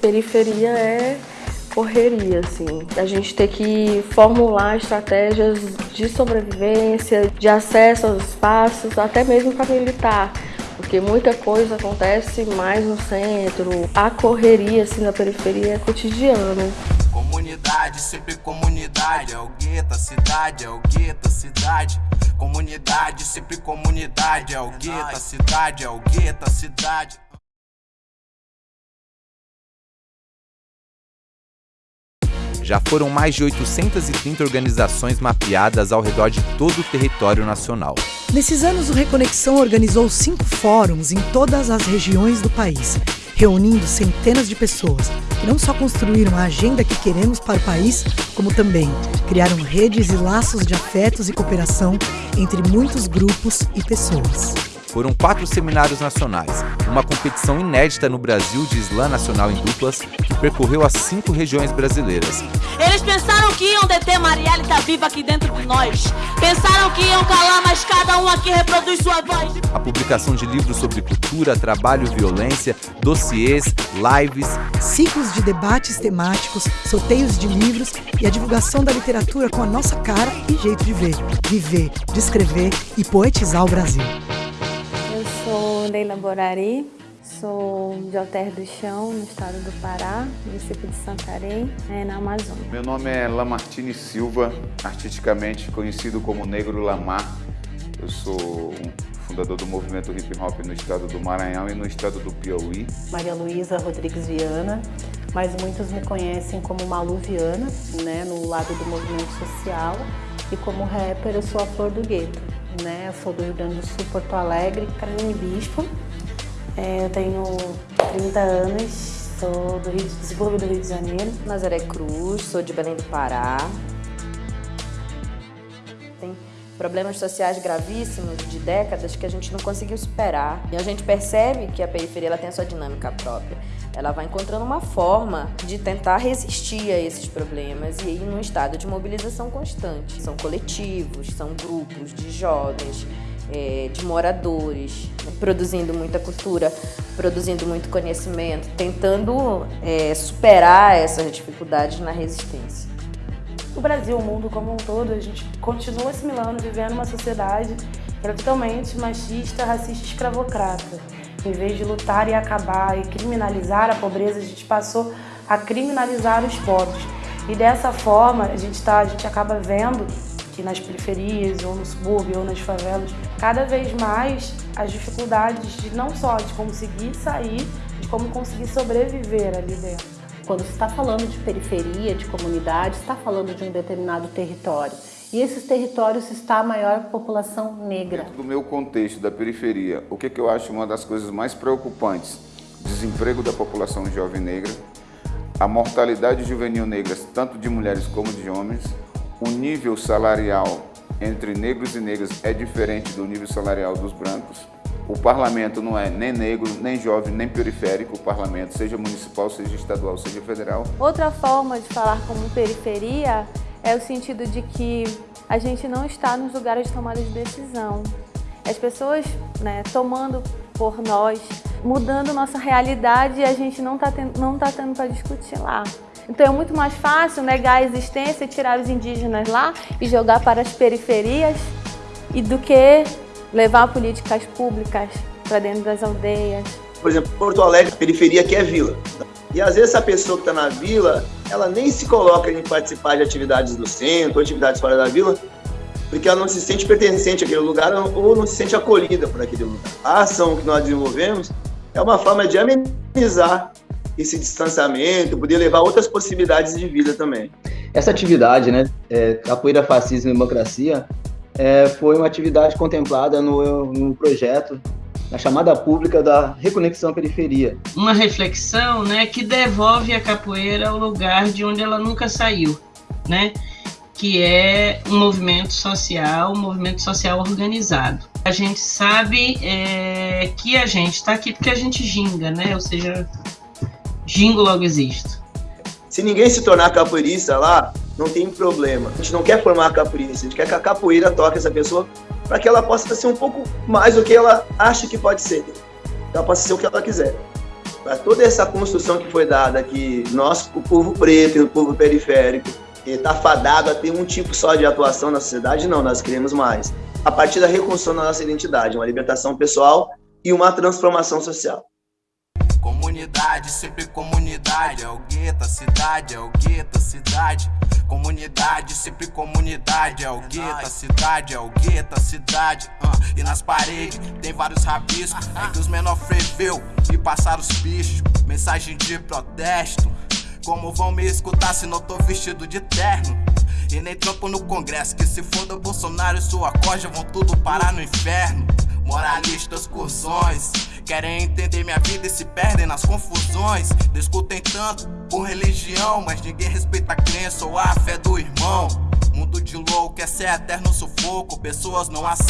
Periferia é correria, assim. A gente tem que formular estratégias de sobrevivência, de acesso aos espaços, até mesmo para militar. Porque muita coisa acontece mais no centro. A correria, assim, na periferia é cotidiano. Comunidade, sempre comunidade. É o gueto, cidade, é o gueto, cidade. Comunidade, sempre comunidade. É o gueto, cidade, é o gueto, a cidade. Já foram mais de 830 organizações mapeadas ao redor de todo o território nacional. Nesses anos, o Reconexão organizou cinco fóruns em todas as regiões do país, reunindo centenas de pessoas que não só construíram a agenda que queremos para o país, como também criaram redes e laços de afetos e cooperação entre muitos grupos e pessoas. Foram quatro seminários nacionais, uma competição inédita no Brasil de slam nacional em duplas que percorreu as cinco regiões brasileiras. Eles pensaram que iam deter Marielle tá viva aqui dentro de nós. Pensaram que iam calar, mas cada um aqui reproduz sua voz. A publicação de livros sobre cultura, trabalho e violência, dossiês, lives, ciclos de debates temáticos, sorteios de livros e a divulgação da literatura com a nossa cara e jeito de ver, viver, descrever e poetizar o Brasil. Leila Borari, sou de Alter do Chão, no estado do Pará, município de Santarém, é, na Amazônia. Meu nome é Lamartine Silva, artisticamente conhecido como Negro Lamar. Eu sou fundador do movimento hip hop no estado do Maranhão e no estado do Piauí. Maria Luísa Rodrigues Viana, mas muitos me conhecem como Malu Viana, né, no lado do movimento social. E como rapper eu sou a Flor do Gueto, né, eu sou do Rio Grande do Sul, Porto Alegre. Carolina Bispo, é, eu tenho 30 anos, sou do Rio, desenvolvido do Rio de Janeiro. Nazaré Cruz, sou de Belém do Pará. Problemas sociais gravíssimos de décadas que a gente não conseguiu superar. E a gente percebe que a periferia ela tem a sua dinâmica própria. Ela vai encontrando uma forma de tentar resistir a esses problemas e ir num estado de mobilização constante. São coletivos, são grupos de jovens, é, de moradores, né, produzindo muita cultura, produzindo muito conhecimento, tentando é, superar essas dificuldades na resistência. O Brasil, o mundo como um todo, a gente continua assimilando, vivendo uma sociedade que totalmente machista, racista e escravocrata. Em vez de lutar e acabar e criminalizar a pobreza, a gente passou a criminalizar os pobres. E dessa forma, a gente, tá, a gente acaba vendo que nas periferias, ou no subúrbio, ou nas favelas, cada vez mais as dificuldades de não só de conseguir sair, de como conseguir sobreviver ali dentro. Quando se está falando de periferia, de comunidade, está falando de um determinado território. E esses territórios está a maior população negra. Dentro do meu contexto da periferia, o que, que eu acho uma das coisas mais preocupantes? Desemprego da população jovem negra, a mortalidade juvenil negra, tanto de mulheres como de homens, o nível salarial entre negros e negras é diferente do nível salarial dos brancos. O parlamento não é nem negro, nem jovem, nem periférico, o parlamento, seja municipal, seja estadual, seja federal. Outra forma de falar como periferia é o sentido de que a gente não está nos lugares de tomada de decisão. As pessoas né, tomando por nós, mudando nossa realidade e a gente não está tendo, não tá tendo para discutir lá. Então é muito mais fácil negar a existência tirar os indígenas lá e jogar para as periferias e do que levar políticas públicas para dentro das aldeias. Por exemplo, Porto Alegre, periferia que é vila. E às vezes essa pessoa que está na vila, ela nem se coloca em participar de atividades do centro, atividades fora da vila, porque ela não se sente pertencente àquele lugar ou não se sente acolhida por aquele lugar. A ação que nós desenvolvemos é uma forma de amenizar esse distanciamento, poder levar outras possibilidades de vida também. Essa atividade, né, é, Capoeira Fascismo e Democracia, é, foi uma atividade contemplada no, no projeto na chamada pública da Reconexão Periferia. Uma reflexão né, que devolve a capoeira ao lugar de onde ela nunca saiu, né? que é um movimento social, um movimento social organizado. A gente sabe é, que a gente está aqui porque a gente ginga, né? ou seja, gingo logo existo. Se ninguém se tornar capoeirista lá, não tem problema. A gente não quer formar capoeirista, a gente quer que a capoeira toque essa pessoa para que ela possa ser um pouco mais do que ela acha que pode ser. Ela possa ser o que ela quiser. para toda essa construção que foi dada que nós, o povo preto e o povo periférico, está fadado a ter um tipo só de atuação na sociedade? Não, nós queremos mais. A partir da reconstrução da nossa identidade, uma libertação pessoal e uma transformação social. Comunidade, sempre comunidade, é o gueto, a cidade, é o gueto, a cidade. Comunidade, sempre comunidade, é o gueto, a cidade, é o gueto, a cidade. Uh, e nas paredes tem vários rabiscos, é que os menor freveu e passaram os bichos. Mensagem de protesto. Como vão me escutar se não tô vestido de terno? E nem trampo no congresso, que se for do Bolsonaro e sua corja vão tudo parar no inferno. Moralistas cursões Querem entender minha vida e se perdem nas confusões. Discutem tanto por religião Mas ninguém respeita a crença ou a fé do irmão. Mundo de louco é ser eterno sufoco. Pessoas não aceitam